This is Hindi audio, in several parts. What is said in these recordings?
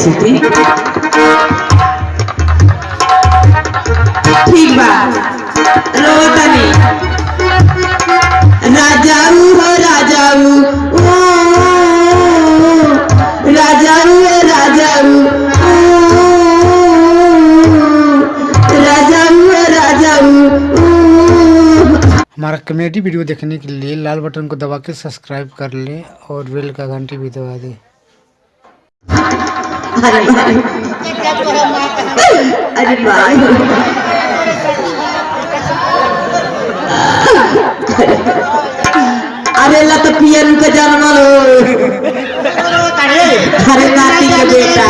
राजसूती ठीक बा। रोतनी हो ओ हमारा कॉमेडी वीडियो देखने के लिए लाल बटन को दबा के सब्सक्राइब कर लें और बेल का घंटी भी दबा दें। अरे ला तो पियन के जन्मल हो अरे नाती के बेटा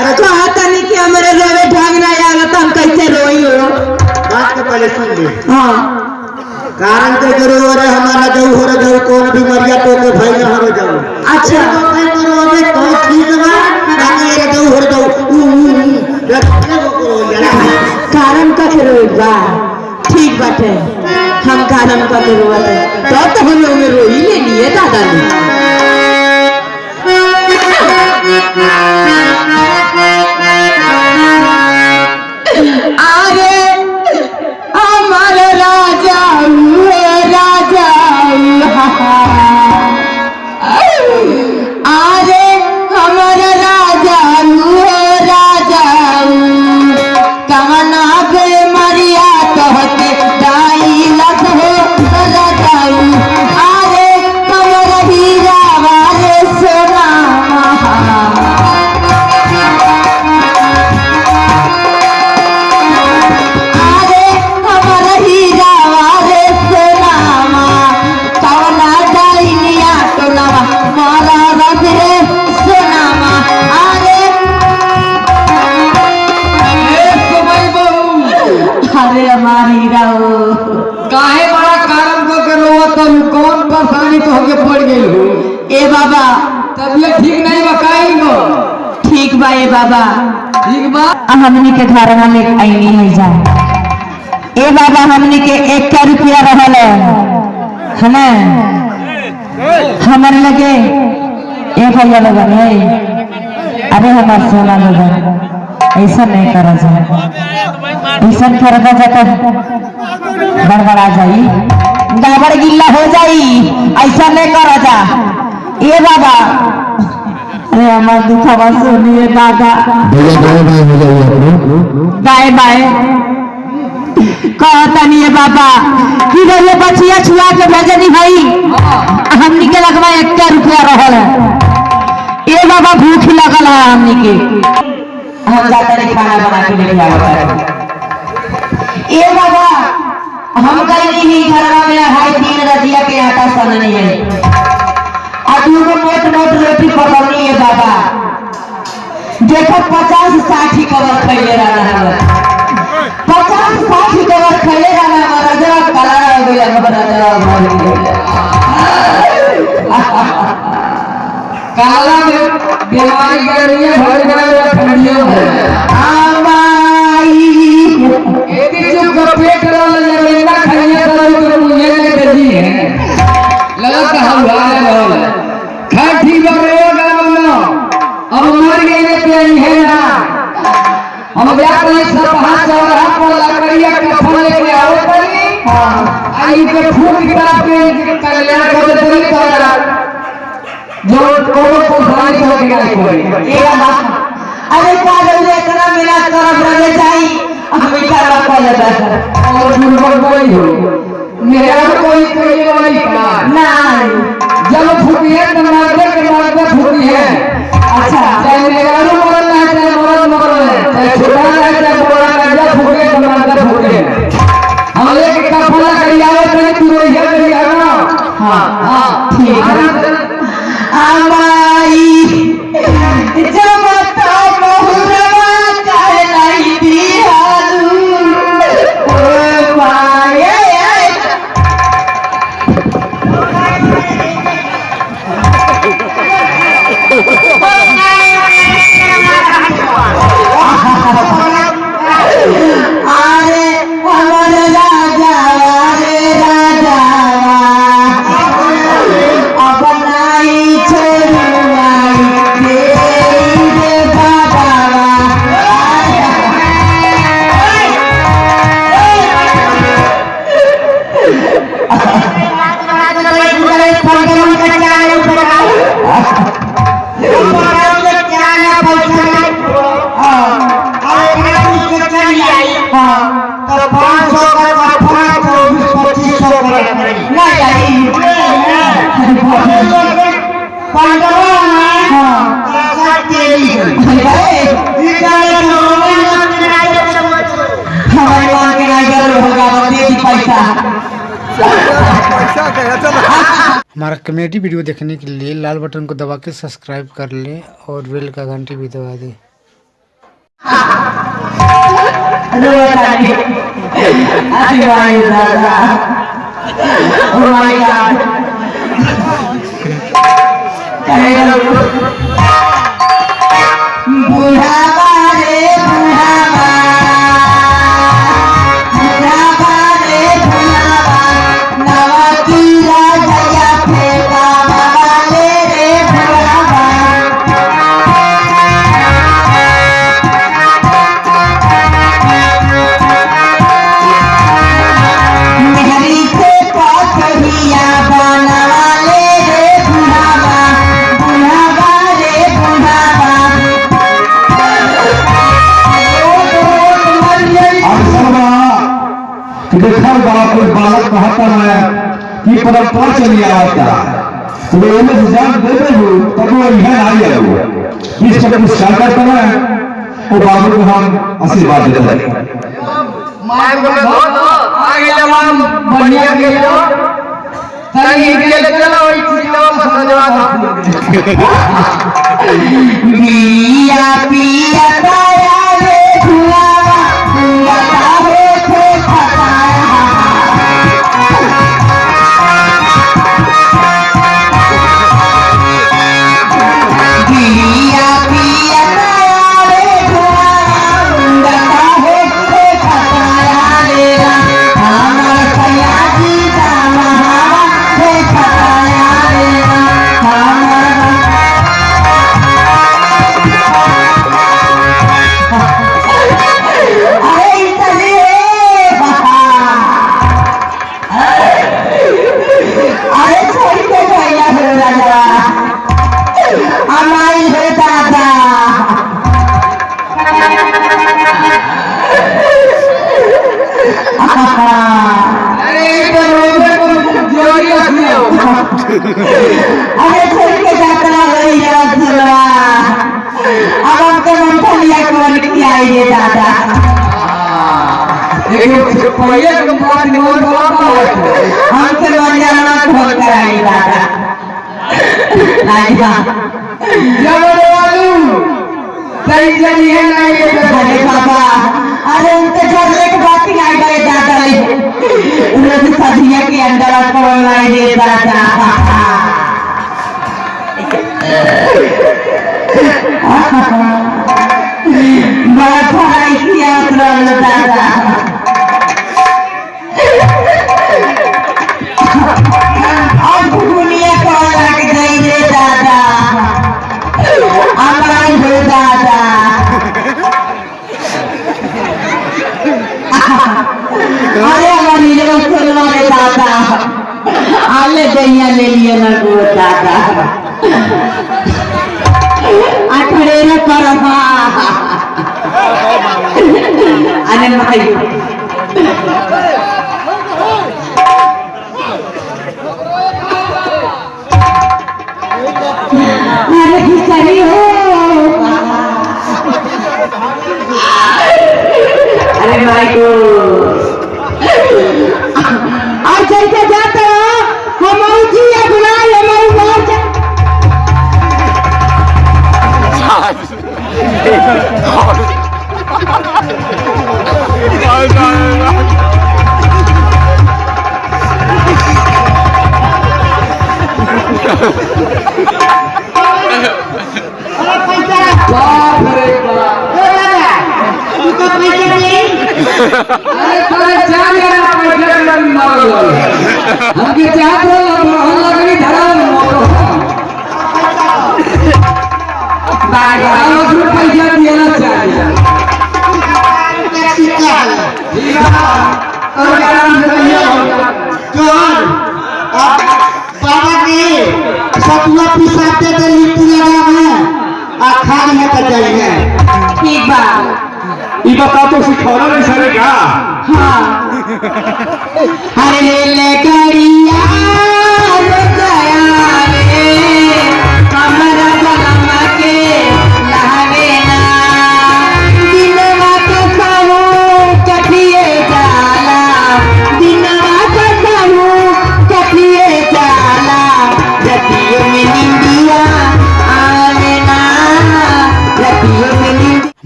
अरे तो आता नहीं कि रोवे ढंग ना आला तो हम कैसे रोई हो बात के पहले सुन हाँ कारण के गुरु हमारा जो हो रे जो कौन भी मरिया तो के भाई ना हो जाओ अच्छा भाई करो अबे कौन ठीक बा ताकि ये जो हो जाओ ऊ ऊ ऊ रखने को करो यार कारण का के रोई बा ठीक बाटे हम कारण का के रोवत तो तो हम लोग रोई ले लिए दादा ने अरे तबियत ठीक नहीं बकाई हो ठीक बा ए बाबा। ठीक बा? हमनी के घर में आईनी है जा ए बाबा हमनी के एक का रुपया रहल है। ना? हमारे लगे एक हज़ार लगन है अरे हमार सोना लगन ऐसा नहीं करा जाए। ऐसा करना जाता बड़बड़ा जाई। गाबर गिल्ला हो जाई। ऐसा नहीं करा जा ए बाबा। अरे हमार दुखवा सुनिए दादा बाय बाय। कहता नहीं है बाबा कि ये बचिया छुआ के भेजनी भाई हमनी के लगवा एक रुपया रहल है। ए बाबा भूख लगल है हमनी के हम जाते नहीं खाना बना के लेके आवत ए बाबा हम कहीं नहीं घरवा में हाय तीन रजिया के आटा सननी है। आ को मोट मोट रोटी पकड़नी है बाबा। देखो पचास साठ आई के फूक किताब के कल्याण कर देते तो जो कोनो को समाज हो। गया कोई ए बाबा अरे का जल्दी इतना मेरा तरफ़ रहे जाई? हम इधर को ले बैठ और दुर्बल कोई हो। मेरा कोई कोई वाली का नहीं। जब फूटिए तो मारते के मारते फूटी है। अच्छा। चाहे मेरा मरल है चाहे मरल है चाहे छोटा है चाहे बड़ा है जब फूटे तो मारते फूटे। हाँ हमारा कॉमेडी वीडियो देखने के लिए लाल बटन को दबा के सब्सक्राइब कर लें और बेल का घंटी भी दबा दें। रोतानी अरे भाई देखल बा कोई बालक कहता है कि परंपरा चली आवता तो एमे से जान दे दे हो तब वो यह आई है वो। इस चक्कर में स्टार्ट करता है वो बाबू को हम आशीर्वाद देते हैं। माय बोले बहुत आगे जवान बढ़िया गेलो सही गेले चलो ई चिलो समझवा पिया पिया अरे छोड़ के जाता भैया सुनवा अब हमको मूंगफलिया कौन रे दादा। पहिले के बात निमन बोला हमसे मंजाना खोल कर आई दादा। राजा जब सही सही है, नहीं ये अरे बाबा। अरे, उनके झगड़े की बात ही गए दादा रे उन्होंने सदिया के अंदर कौन लाई रे दादा बड़ा पढ़ाई किया उन्होंने दादा। अठड़े न कर अरे भाई अरे खिचड़ी हमके चाहत हो हम लगनी धरा मोटो बागा हम पैसा दिया चाहिए है बाबा के सतुआ पिसाते थे लिट्टी लगा में आ खान में तो जाइए ठीक बा ये बता तो सिखौला नहीं सरे का हाँ। अरे ले ले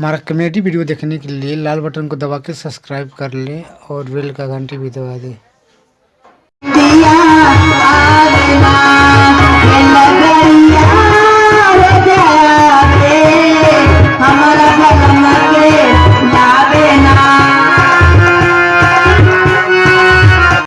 हमारा कॉमेडी वीडियो देखने के लिए लाल बटन को दबा के सब्सक्राइब कर लें और बेल का घंटी भी दबा दें। दिया,